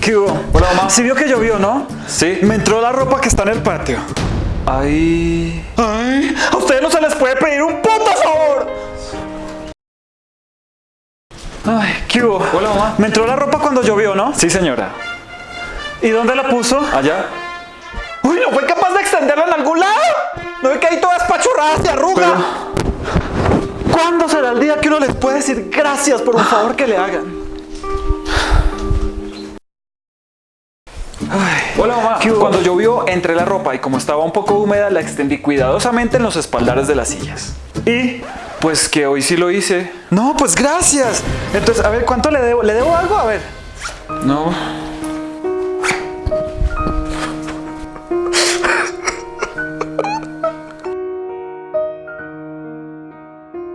¿Qué hubo? Hola, mamá. Sí vio que llovió, ¿no? Sí. Me entró la ropa que está en el patio. Ay. Ay, a ustedes no se les puede pedir un puto favor. Ay, ¿qué hubo? Hola, mamá. Me entró la ropa cuando llovió, ¿no? Sí, señora. ¿Y dónde la puso? Allá. Uy, ¿no fue capaz de extenderla en algún lado? ¿No ve que ahí toda espachurrada se arruga? ¿Cuándo será el día que uno les puede decir gracias por un favor que le hagan? Hola, mamá. Cuando llovió, entré la ropa y como estaba un poco húmeda, la extendí cuidadosamente en los espaldares de las sillas. ¿Y? Pues que hoy sí lo hice. No, pues gracias. Entonces, a ver, ¿cuánto le debo? ¿Le debo algo? A ver. No.